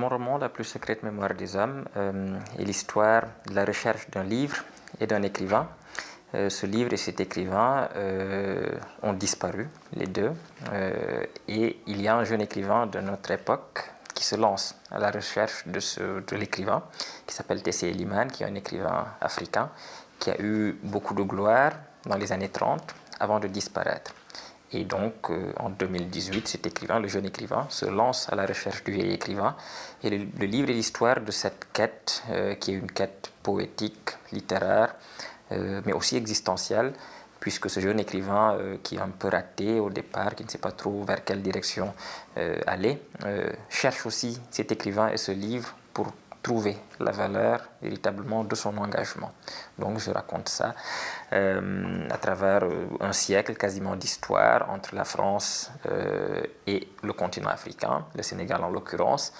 roman, La plus secrète mémoire des hommes, euh, est l'histoire de la recherche d'un livre et d'un écrivain. Euh, ce livre et cet écrivain euh, ont disparu, les deux, et il y a un jeune écrivain de notre époque qui se lance à la recherche de, l'écrivain, qui s'appelle Tessé Eliman, qui est un écrivain africain, qui a eu beaucoup de gloire dans les années 30 avant de disparaître. Et donc, euh, en 2018, cet écrivain, le jeune écrivain, se lance à la recherche du vieil écrivain. Et le, livre est l'histoire de cette quête, euh, qui est une quête poétique, littéraire, euh, mais aussi existentielle, puisque ce jeune écrivain qui est un peu raté au départ, qui ne sait pas trop vers quelle direction aller, cherche aussi cet écrivain et ce livre pour trouver la valeur véritablement de son engagement. Donc je raconte ça euh, à travers euh, un siècle quasiment d'histoire entre la France euh, et le continent africain, le Sénégal en l'occurrence,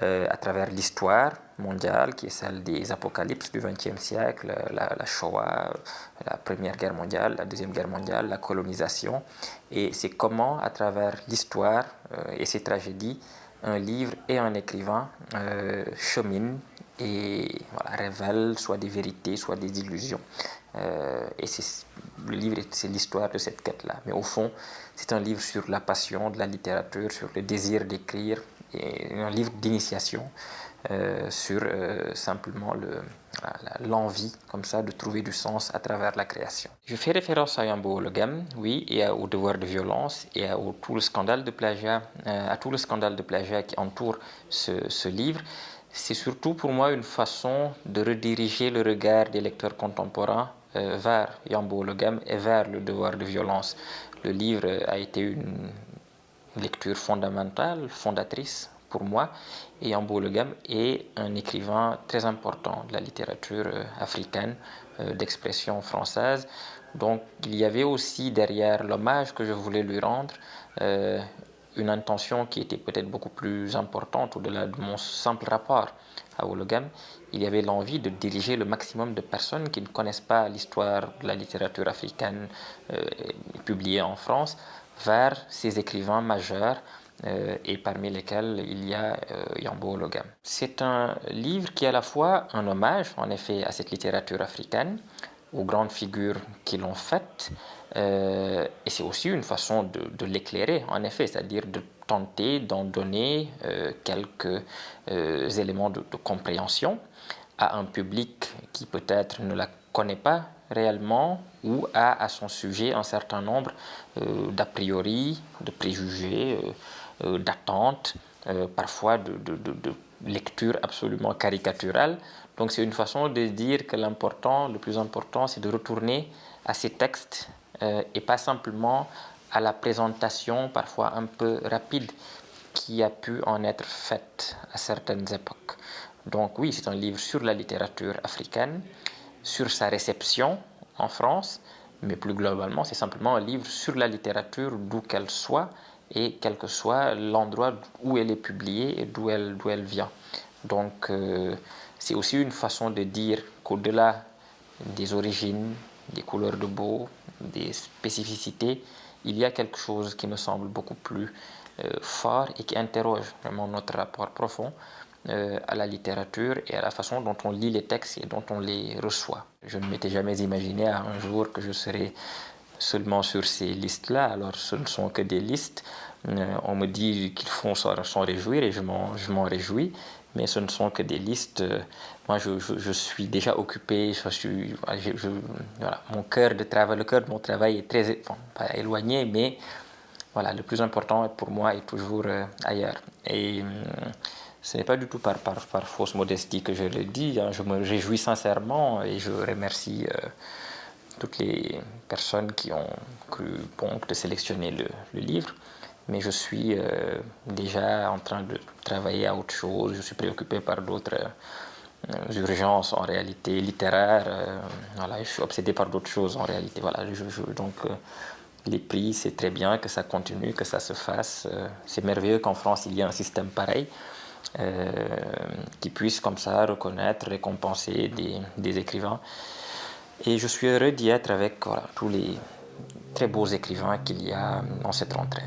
à travers l'histoire mondiale qui est celle des apocalypses du XXe siècle, la, Shoah, la Première Guerre mondiale, la Deuxième Guerre mondiale, la colonisation. Et c'est comment, à travers l'histoire et ces tragédies, un livre et un écrivain euh, cheminent et révèlent soit des vérités, soit des illusions. Euh, et le livre, c'est l'histoire de cette quête-là. Mais au fond, c'est un livre sur la passion de la littérature, sur le désir d'écrire, et un livre d'initiation euh, sur simplement l'envie comme ça de trouver du sens à travers la création. Je fais référence à Yambo Logam, oui, et au devoir de violence et à, tout le scandale de plagiat, euh, à tout le scandale de plagiat qui entoure ce, livre. C'est surtout pour moi une façon de rediriger le regard des lecteurs contemporains vers Yambo Logam et vers le devoir de violence. Le livre a été une lecture fondamentale, fondatrice pour moi. Et Ambo Legam est un écrivain très important de la littérature euh, africaine, euh, d'expression française. Donc il y avait aussi derrière l'hommage que je voulais lui rendre euh, une intention qui était peut-être beaucoup plus importante au-delà de mon simple rapport à Ologam. Il y avait l'envie de diriger le maximum de personnes qui ne connaissent pas l'histoire de la littérature africaine publiée en France vers ces écrivains majeurs et parmi lesquels il y a euh, Yambo Logam. C'est un livre qui est à la fois un hommage, en effet, à cette littérature africaine, aux grandes figures qui l'ont faite, euh, et c'est aussi une façon de, l'éclairer, en effet, c'est-à-dire de tenter d'en donner quelques éléments de, compréhension à un public qui peut-être ne la connaît pas réellement ou a à son sujet un certain nombre d'a priori, de préjugés, euh, d'attente, euh, parfois de, lecture absolument caricaturale. Donc c'est une façon de dire que l'important, le plus important, c'est de retourner à ces textes euh, et pas simplement à la présentation parfois un peu rapide qui a pu en être faite à certaines époques. Donc oui, c'est un livre sur la littérature africaine, sur sa réception en France, mais plus globalement, c'est simplement un livre sur la littérature d'où qu'elle soit, et quel que soit l'endroit où elle est publiée et d'où elle, vient. Donc euh, c'est aussi une façon de dire qu'au-delà des origines, des couleurs de peau, des spécificités, il y a quelque chose qui me semble beaucoup plus euh, fort et qui interroge vraiment notre rapport profond euh, à la littérature et à la façon dont on lit les textes et dont on les reçoit. Je ne m'étais jamais imaginé un jour que je serais seulement sur ces listes-là. Alors ce ne sont que des listes. Euh, on me dit qu'ils font s'en réjouir et je m'en réjouis. Mais ce ne sont que des listes. Moi, je, suis déjà occupé. Je suis, voilà, mon cœur de travail, le cœur de mon travail est très éloigné, mais voilà, le plus important pour moi est toujours euh, ailleurs. Et hum, ce n'est pas du tout par, par, par, fausse modestie que je le dis. Hein. Je me réjouis sincèrement et je remercie. Euh, toutes les personnes qui ont cru bon de sélectionner le, livre, mais je suis euh, déjà en train de travailler à autre chose, je suis préoccupé par d'autres euh, urgences en réalité littéraires, euh, voilà, je suis obsédé par d'autres choses en réalité. Voilà, donc les prix, c'est très bien que ça continue, que ça se fasse. c'est merveilleux qu'en France, il y ait un système pareil. qui puisse comme ça reconnaître, récompenser des, des écrivains. Et je suis heureux d'y être avec tous les très beaux écrivains qu'il y a dans cette rentrée.